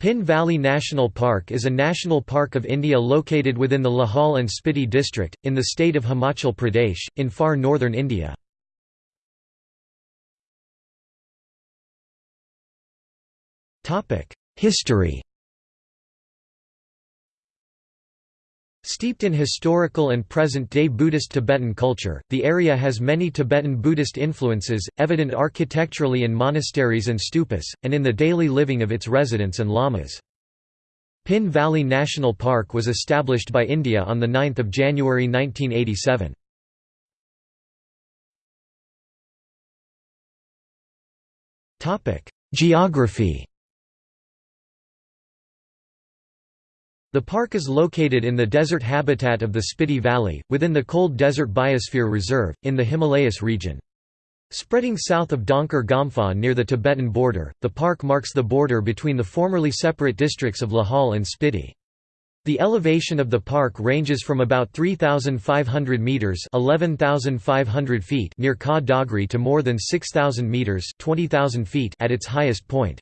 Pin Valley National Park is a national park of India located within the Lahaul and Spiti district, in the state of Himachal Pradesh, in far northern India. History Steeped in historical and present-day Buddhist Tibetan culture, the area has many Tibetan Buddhist influences, evident architecturally in monasteries and stupas, and in the daily living of its residents and lamas. Pin Valley National Park was established by India on 9 January 1987. Geography The park is located in the desert habitat of the Spiti Valley, within the Cold Desert Biosphere Reserve, in the Himalayas region. Spreading south of Dhankar Gompa near the Tibetan border, the park marks the border between the formerly separate districts of Lahaul and Spiti. The elevation of the park ranges from about 3,500 metres 11,500 feet near Ka Dagri to more than 6,000 metres 20,000 feet at its highest point.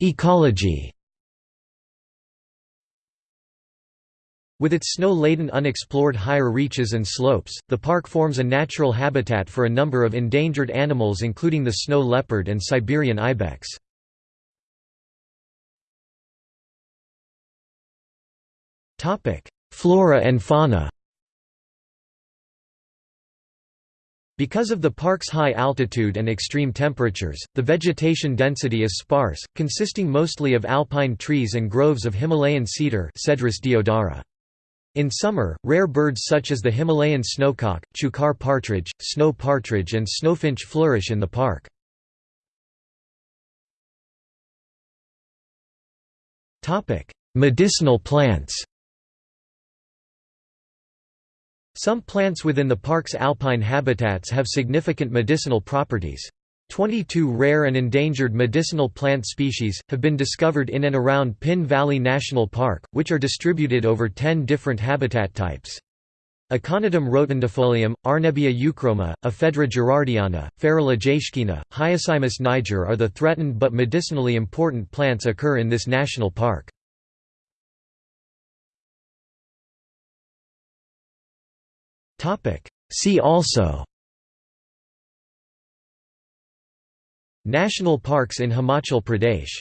Ecology With its snow-laden unexplored higher reaches and slopes, the park forms a natural habitat for a number of endangered animals including the snow leopard and Siberian ibex. Flora and fauna Because of the park's high altitude and extreme temperatures, the vegetation density is sparse, consisting mostly of alpine trees and groves of Himalayan cedar Cedrus deodara. In summer, rare birds such as the Himalayan snowcock, chukar partridge, snow partridge and snowfinch flourish in the park. Medicinal plants some plants within the park's alpine habitats have significant medicinal properties. 22 rare and endangered medicinal plant species, have been discovered in and around Pin Valley National Park, which are distributed over 10 different habitat types. Aconitum rotundifolium, Arnebia euchroma, Ephedra gerardiana, Ferula jaeschkeana, Hyoscyamus niger are the threatened but medicinally important plants occur in this national park. See also. National parks in Himachal Pradesh